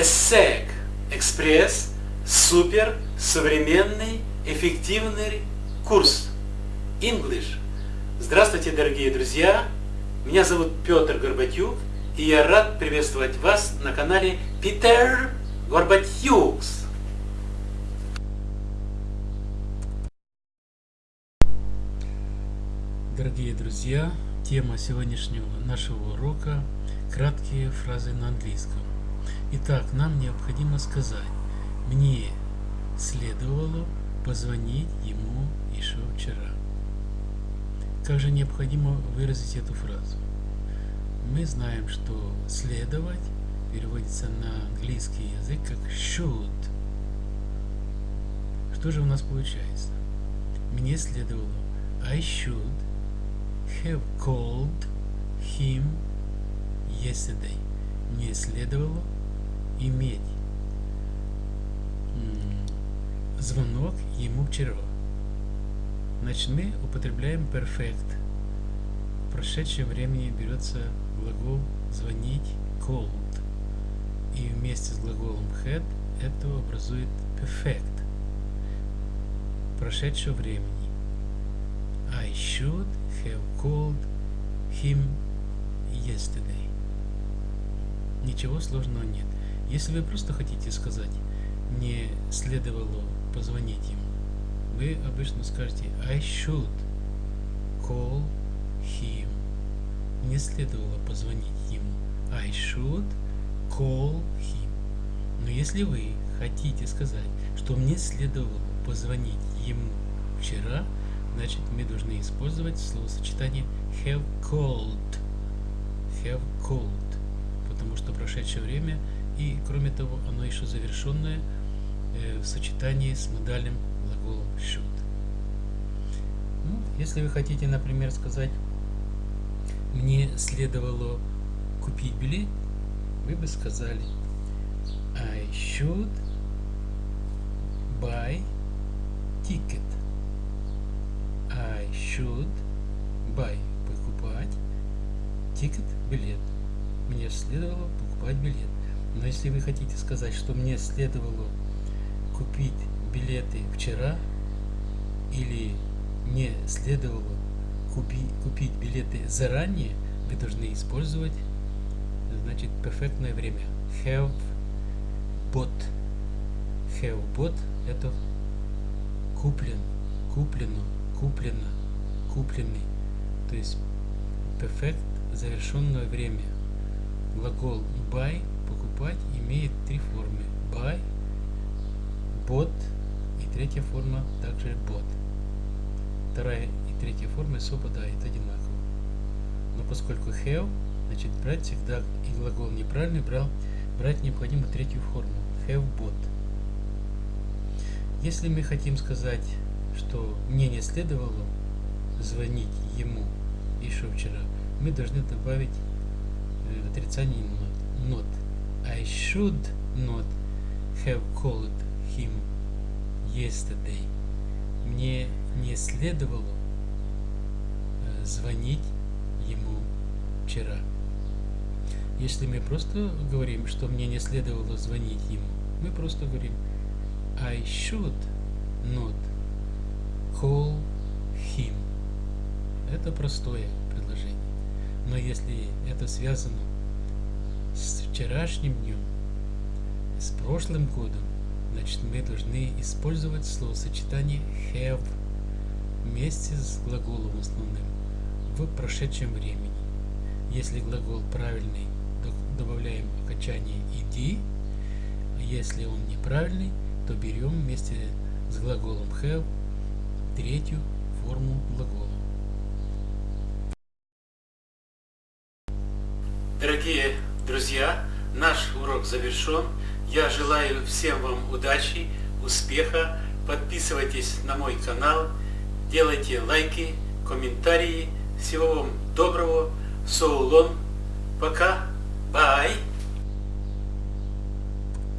ESSEC Экспресс супер современный эффективный курс English. Здравствуйте, дорогие друзья! Меня зовут Петр Горбатюк, и я рад приветствовать вас на канале Питер Горбатюкс. Дорогие друзья, тема сегодняшнего нашего урока – краткие фразы на английском. Итак, нам необходимо сказать, мне следовало позвонить ему еще вчера. Как же необходимо выразить эту фразу? Мы знаем, что следовать переводится на английский язык как should. Что же у нас получается? Мне следовало I should have called him yesterday. Мне следовало иметь звонок ему вчера. Значит, мы употребляем perfect. В прошедшем времени берется глагол звонить called. И вместе с глаголом had это образует perfect прошедшего времени. I should have called him yesterday. Ничего сложного нет. Если вы просто хотите сказать, мне следовало позвонить ему, вы обычно скажете I should call him. Мне следовало позвонить ему. I should call him. Но если вы хотите сказать, что мне следовало позвонить ему вчера, значит мы должны использовать словосочетание have called. Have called. Потому что прошедшее время и кроме того, оно еще завершенное э, в сочетании с модальным глаголом should. Ну, если вы хотите, например, сказать, мне следовало купить билет, вы бы сказали I should buy ticket. I should buy покупать ticket билет. Мне следовало покупать билет. Но если вы хотите сказать, что мне следовало купить билеты вчера, или мне следовало купи, купить билеты заранее, вы должны использовать значит перфектное время. Have bought. Have bought это куплен, куплено, куплено, купленный. То есть perfect завершенное время. Глагол buy покупать имеет три формы. Buy, bought и третья форма также bought. Вторая и третья формы совпадают одинаково. Но поскольку have, значит брать всегда и глагол неправильный брал, брать необходимо третью форму. Have bought. Если мы хотим сказать, что мне не следовало звонить ему еще вчера, мы должны добавить э, отрицание not. I should not have called him yesterday. Мне не следовало э, звонить ему вчера. Если мы просто говорим, что мне не следовало звонить ему, мы просто говорим I should not call him. Это простое предложение. Но если это связано с вчерашним днем, с прошлым годом, значит мы должны использовать словосочетание have вместе с глаголом основным в прошедшем времени. Если глагол правильный, добавляем окончание иди, а если он неправильный, то берем вместе с глаголом have третью форму глагола. Друзья, наш урок завершен. Я желаю всем вам удачи, успеха. Подписывайтесь на мой канал, делайте лайки, комментарии. Всего вам доброго. So. Пока. Bye.